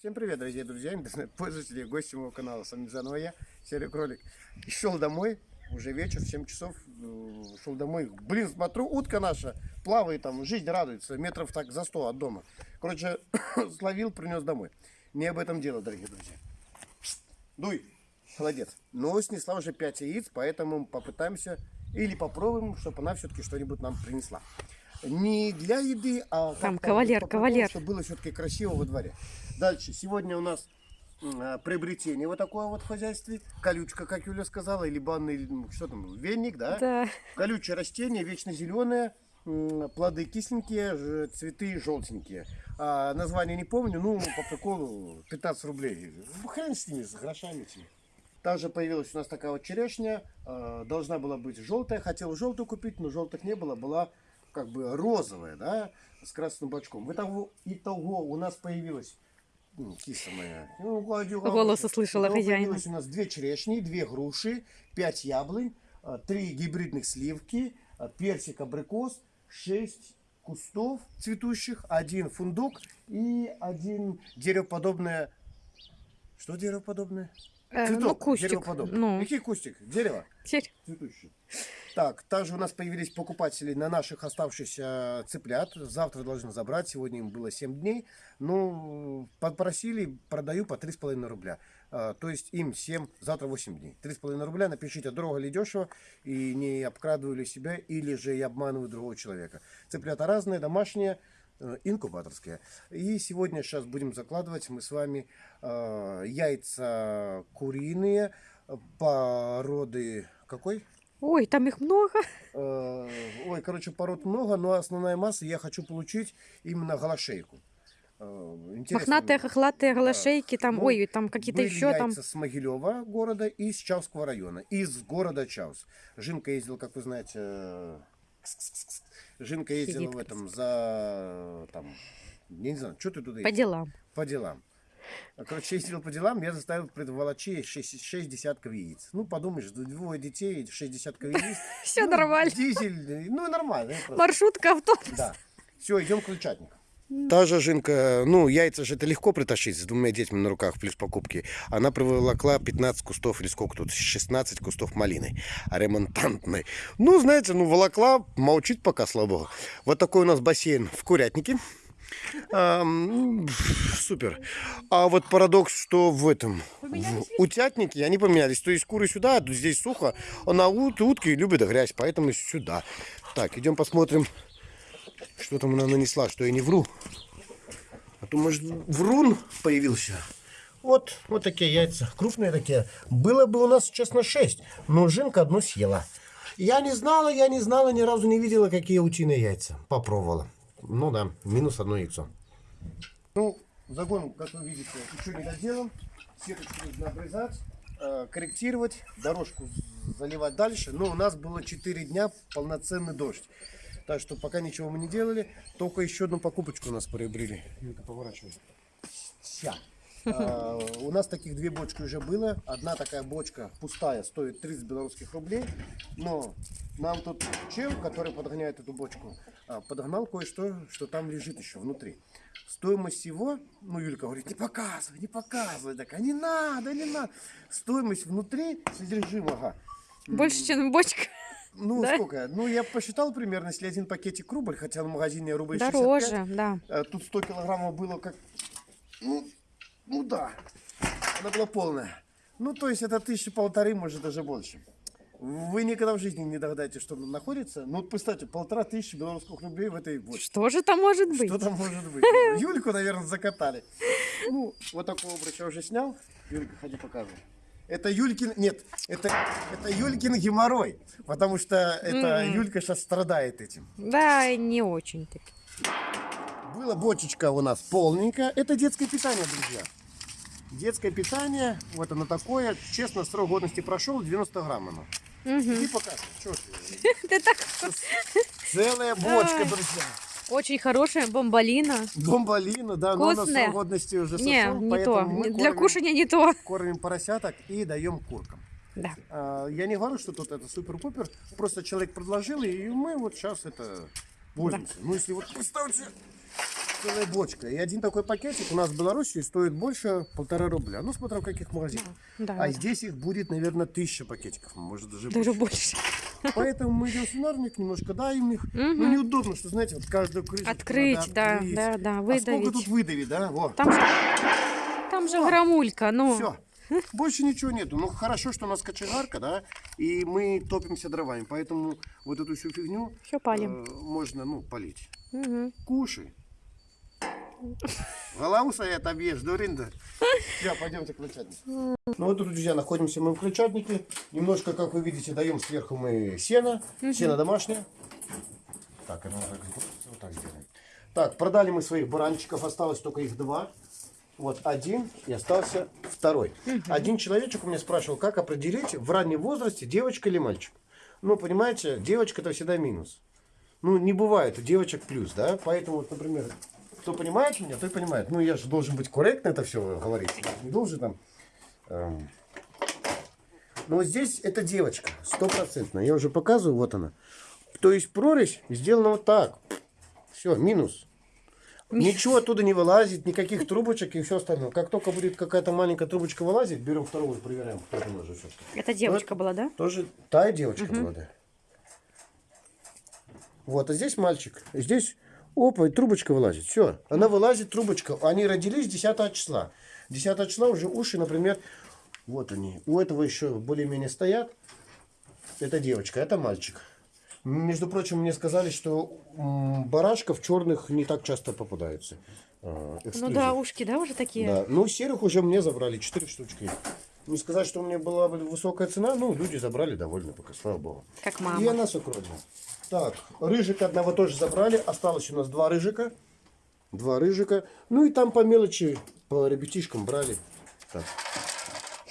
Всем привет, дорогие друзья, интернет-пользователи, гости моего канала. С вами заново я, Серый Кролик. И шел домой, уже вечер, 7 часов, э, шел домой. Блин, смотрю, утка наша плавает там, жизнь радуется, метров так за 100 от дома. Короче, словил, принес домой. Не об этом дело, дорогие друзья. Дуй, молодец. Но снесла уже 5 яиц, поэтому попытаемся или попробуем, чтобы она все-таки что-нибудь нам принесла. Не для еды, а Там как-то кавалер, кавалер. Чтобы было все-таки красиво во дворе. Дальше. Сегодня у нас а, приобретение вот такое вот в хозяйстве. Колючка, как Юля сказала, или банный, что там, веник, да? Да. Колючее растение, вечно зеленое, плоды кисленькие, цветы желтенькие. А, название не помню, ну, по приколу 15 рублей. Ну, Хрен с ними, с грошами этими. Также появилась у нас такая вот черешня. э, Должна была быть желтая. Хотел желтую купить, но желтых не было. Была как бы розовая, да, с красным бочком. Итого, итого у нас появилась ну, киса моя. Ну, гладю Голос услышала Итого хозяина. появилось у нас две черешни, две груши, пять яблонь, э, три гибридных сливки, э, персик, абрикос, шесть кустов цветущих, один фундук и один деревоподобное... Что деревоподобное? Э, ну, Цветок, кустик. деревоподобный. Ну, Какой кустик? Дерево теперь цветущий. Так, также у нас появились покупатели на наших оставшихся цыплят. Завтра должны забрать, сегодня им было 7 дней. Ну, попросили, продаю по 3,5 рубля. А, то есть им 7, завтра 8 дней. 3,5 рубля, напишите, дорого ли дешево, и не обкрадываю ли себя, или же я обманываю другого человека. Цыплята разные, домашние, э, инкубаторские. И сегодня сейчас будем закладывать мы с вами э, яйца куриные, э, породы какой? Ой, там их много. Э, Ой, короче, пород много, но основная масса я хочу получить именно голошейку. Э, интересно Мохнатые, хохлатые, голошейки, там, Ну, ой, там какие-то еще там. с Могилева города и с Чавского района. Из города Чаус. Жинка ездила, как вы знаете. Жинка ездила Сидит в этом за там, я не знаю, что ты туда По делам. По делам. Короче, ездил по делам, я заставил предволочи 6, 6 десятков яиц. Ну, подумаешь, двое детей, 6 десятков яиц. Все Ну, нормально. Дизель, ну, нормально. Маршрутка, автобус. Да. Все, идем к крольчатнику. Та же жинка, ну, яйца же это легко притащить с двумя детьми на руках, плюс покупки. Она приволокла 15 кустов, или сколько тут, 16 кустов малины ремонтантной. Ну, знаете, ну, волокла, молчит пока, слава богу. Вот такой у нас бассейн в Курятнике. Ам, супер. А вот парадокс, что в этом, в утятнике они поменялись. То есть куры сюда, а здесь сухо, а на ут, утки любят грязь, поэтому сюда. Так, идем посмотрим, что там она нанесла, что я не вру. А то, может, врун появился. Вот, вот такие яйца, крупные такие. Было бы у нас, честно, 6, но жинка одно съела. Я не знала, я не знала, ни разу не видела, какие утиные яйца. Попробовала. Ну да, минус одно яйцо. Ну, загон, как вы видите, еще не доделан. Сеточку нужно обрезать, э, корректировать, дорожку заливать дальше. Но у нас было 4 дня полноценный дождь. Так что пока ничего мы не делали. Только еще одну покупочку у нас приобрели. Юлька, поворачивай. Ся. А, у нас таких две бочки уже было. Одна такая бочка пустая стоит 30 белорусских рублей. Но нам тут чел, который подгоняет эту бочку, а, подогнал кое-что, что там лежит еще внутри. Стоимость его, ну Юлька говорит, не показывай, не показывай. Так, а не надо, не надо. Стоимость внутри содержимого. Больше, чем бочка. Ну, Да? сколько? Ну, я посчитал примерно, если один пакетик рубль, хотя в магазине рубль 65. Дороже, да. А Тут 100 килограммов было как... Ну, ну да, она была полная. Ну, то есть это тысячи полторы, может даже больше. Вы никогда в жизни не догадаетесь, что там находится. Ну, вот представьте, полтора тысячи белорусских рублей в этой бочке. Что же там может быть? Что там может быть? Юльку, наверное, закатали. Ну, вот такого обруча уже снял. Юлька, ходи показывай. Это Юлькин, нет, это, это Юлькин геморрой, потому что это Мгм. Юлька сейчас страдает этим. Да, не очень таки. Была бочечка у нас полненькая. Это детское питание, друзья. Детское питание, вот оно такое. Честно, срок годности прошел, 90 грамм оно. Мгм. И показывай, что ты. Целая бочка, друзья. Очень хорошая бомбалина. Бомбалина, да, но она Вкусная. срок годности уже сошел, Не, не то. Для кормим- кушания не то. кормим поросяток и даем куркам. Да. А, Я не говорю, что тут это супер-пупер, просто человек предложил, и мы вот сейчас это пользуемся. Ну, если вот представьте, целая бочка. И один такой пакетик у нас в Беларуси стоит больше полтора рубля. Ну, смотря в каких магазинах. Да, А да. здесь их будет, наверное, тысяча пакетиков, может даже, Даже больше. больше. Поэтому мы идем в свинарник, немножко даем их. Ну, неудобно, что, знаете, вот каждую крышечку Открыть, да, да, да, А сколько выдавить. тут выдавить, да? Там же, громулька, ну. Все. Больше ничего нету. Ну, хорошо, что у нас кочегарка, да, и мы топимся дровами. Поэтому вот эту всю фигню Все палим. э, можно, ну, полить. Мгм. Кушай. Голову своей отобьешь, дуринда. Все, пойдемте к крыльчатнику. Ну вот, друзья, находимся мы в крыльчатнике. Немножко, как вы видите, даем сверху мы сено. Сено домашнее. Так, это надо вот так сделаем. Так, продали мы своих баранчиков, осталось только их два. Вот один и остался второй. Один человечек у меня спрашивал, как определить в раннем возрасте, девочка или мальчик. Ну, понимаете, девочка это всегда минус. Ну, не бывает у девочек плюс, да? Поэтому, вот, например, кто понимает меня, той понимает. Ну, я же должен быть корректно это все говорить. Не должен там... эм. Но вот здесь это девочка, стопроцентно. Я уже показываю, вот она. То есть прорезь сделана вот так. Все, минус. Ничего оттуда не вылазит, никаких трубочек и все остальное. Как только будет какая-то маленькая трубочка вылазить, берем второго и проверяем, кто там уже все. Это девочка была, да? Тоже та девочка была, да. Вот, а здесь мальчик. И здесь, опа, и трубочка вылазит. Все, она вылазит, трубочка. Они родились 10 числа. 10 числа уже уши, например, вот они. У этого еще более-менее стоят. Это девочка, это мальчик. Между прочим, мне сказали, что барашков черных не так часто попадаются. А, Ну эксклюзив. да, ушки, да, уже такие? Да. Ну, серых уже мне забрали, 4 штучки. Не сказать, что у меня была бы высокая цена, ну, люди забрали довольно пока, слава богу. Как И мама. она сукровина. Так, рыжика одного тоже забрали, осталось у нас два рыжика. Два рыжика. Ну и там по мелочи, по ребятишкам брали. Так.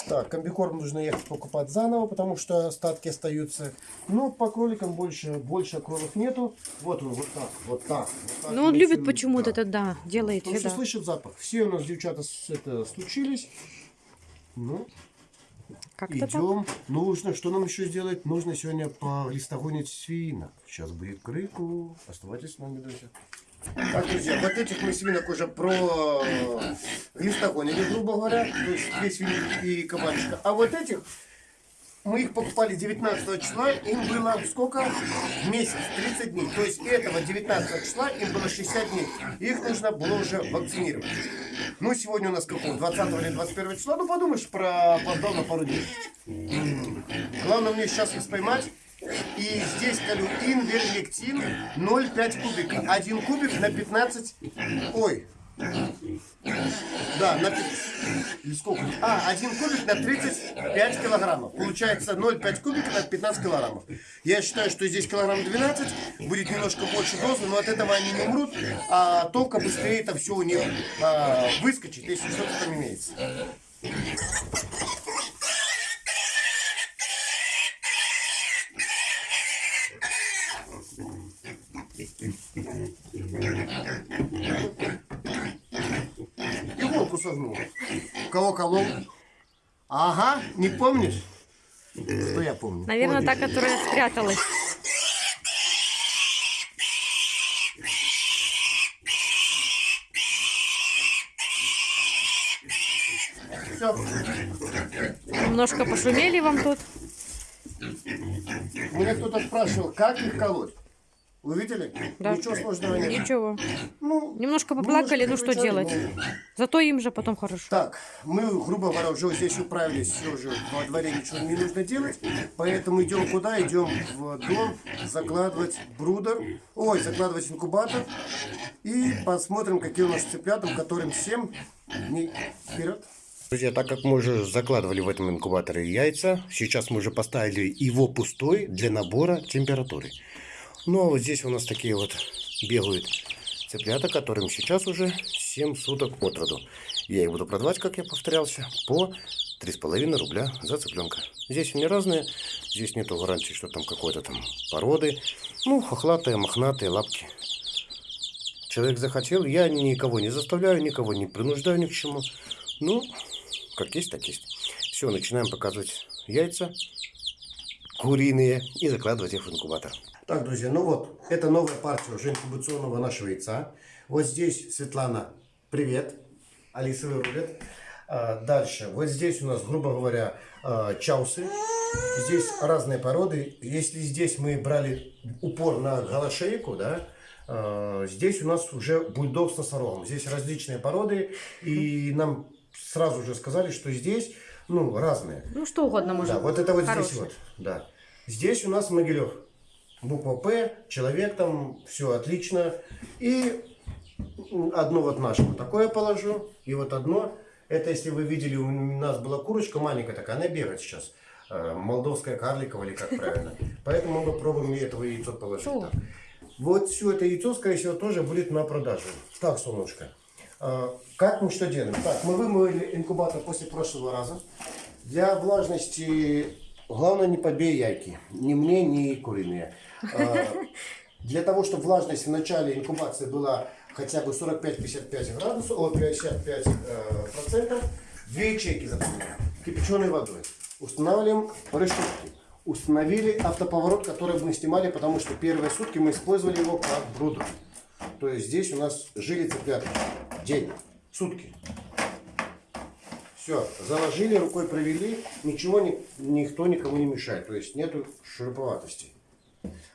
Так, комбикорм нужно ехать покупать заново, потому что остатки остаются. Но по кроликам больше, больше кроликов нету. Вот он, вот так, вот так. вот так. Ну, он любит почему-то да. это, да, делает Потому что всегда. слышит запах. Все у нас девчата это, случились. Ну, Так. идем. Нужно, что нам еще сделать? Нужно сегодня полистогонить свинок. Сейчас будет крыку. Оставайтесь с нами, друзья. Так, друзья, вот этих мы свинок уже про листогонили, грубо говоря. То есть две свиньи и кабанчика. А вот этих мы их покупали 19 числа, им было сколько? Месяц, 30 дней. То есть этого 19 числа им было 60 дней. Их нужно было уже вакцинировать. Ну, сегодня у нас какого? 20 или 21 числа? Ну, подумаешь, про опоздал на пару дней. Главное мне сейчас их поймать. И здесь колю инверлектин 0,5 кубика. Один кубик на 15... Ой, да, на... сколько? А, один кубик на 35 килограммов. Получается 0,5 кубика на 15 килограммов. Я считаю, что здесь килограмм 12, будет немножко больше дозы, но от этого они не умрут, а только быстрее это все у них а, выскочит, если что-то там имеется. Согнул. Кого колол? Ага, не помнишь? Что я помню? Наверное, Помнишь? та, которая спряталась. Всё. Немножко пошумели вам тут. Меня кто-то спрашивал, как их колоть. Вы видели? Да. Ничего сложного нет. Ничего. Ну, Немножко поплакали, ну что делать? ну. Зато им же потом хорошо. Так, мы, грубо говоря, уже здесь управились, все уже во дворе ничего не нужно делать, поэтому идем куда? Идем в дом закладывать брудер, ой, закладывать инкубатор и посмотрим, какие у нас цыплята, которым 7 дней вперед. Друзья, так как мы уже закладывали в этом инкубаторе яйца, сейчас мы уже поставили его пустой для набора температуры. Ну, а вот здесь у нас такие вот бегают цыплята, которым сейчас уже 7 суток от роду. Я их буду продавать, как я повторялся, по 3,5 рубля за цыпленка. Здесь они разные, здесь нету гарантии, что там какой-то там породы. Ну, хохлатые, мохнатые лапки. Человек захотел, я никого не заставляю, никого не принуждаю ни к чему. Ну, как есть, так есть. Все, начинаем показывать яйца куриные и закладывать их в инкубатор. Так, друзья, ну вот, это новая партия уже инкубационного нашего яйца. Вот здесь Светлана, привет. Алиса вырубит. А, Дальше. Вот здесь у нас, грубо говоря, а, чаусы. Здесь разные породы. Если здесь мы брали упор на голошейку, да, а, здесь у нас уже бульдог с носорогом. Здесь различные породы. И нам сразу же сказали, что здесь, ну, разные. Ну, что угодно может Да, вот это вот здесь Хороший. вот. Да. Здесь у нас Могилев. Буква П, человек там, все отлично. И одно вот наше вот такое положу. И вот одно. Это, если вы видели, у нас была курочка маленькая такая, она бегает сейчас. Э, Молдовская карликовая или как правильно. Поэтому мы попробуем этого яйцо положить. Так. Вот все это яйцо, скорее всего, тоже будет на продажу. Так, солнышко. А, Как мы что делаем? Так, мы вымыли инкубатор после прошлого раза. Для влажности главное не побей яйки. Ни мне, ни куриные. А, Для того, чтобы влажность в начале инкубации была хотя бы 45-55 градусов, о, 55 э, процентов, две ячейки заполняем кипяченой водой. Устанавливаем решетки. Установили автоповорот, который мы снимали, потому что первые сутки мы использовали его как брудер. То есть здесь у нас жили цыплята. День, сутки. Все, заложили, рукой провели, ничего ни- никто никому не мешает. То есть нету шуруповатости.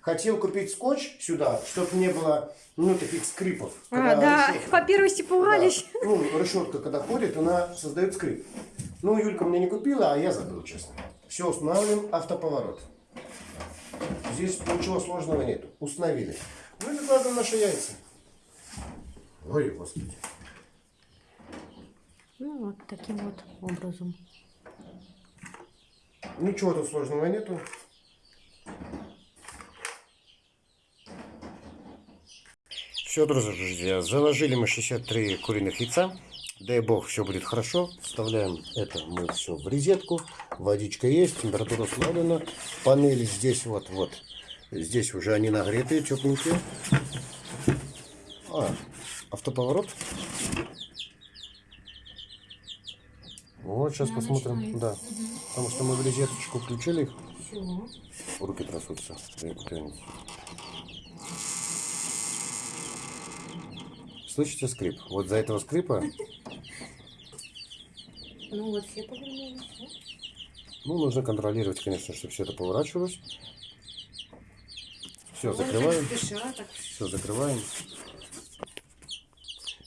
Хотел купить скотч сюда, чтобы не было ну, таких скрипов. А, да, решетка- по первости пугались. да. Ну, решетка, когда ходит, она создает скрип. Ну, Юлька мне не купила, а я забыл, честно. Все, устанавливаем автоповорот. Здесь ничего сложного нету. Установили. Ну и выкладываем наши яйца. Ой, господи. Ну, вот таким вот образом. Ничего тут сложного нету. Все, друзья, заложили мы 63 куриных яйца. Дай бог, все будет хорошо. Вставляем это мы все в розетку. Водичка есть, температура установлена. Панели здесь вот, вот. Здесь уже они нагретые, тепленькие. А, автоповорот. Вот, сейчас посмотрим. Да. Потому что мы в розеточку включили их. Руки трясутся. Слышите скрип? Вот за этого скрипа, Ну, вот все повернулись. ну, нужно контролировать, конечно, чтобы все это поворачивалось. Все, закрываем. Все, закрываем.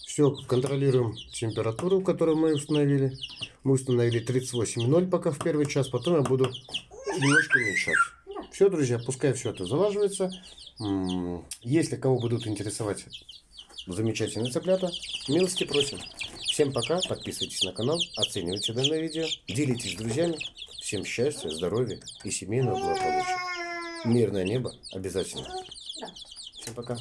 Все, контролируем температуру, которую мы установили. Мы установили 38,0 пока в первый час, потом я буду немножко уменьшать. Все, друзья, пускай все это залаживается. Если кого будут интересовать замечательные цыплята, милости просим. Всем пока, подписывайтесь на канал, оценивайте данное видео, делитесь с друзьями. Всем счастья, здоровья и семейного благополучия. Мирное небо обязательно. Всем пока.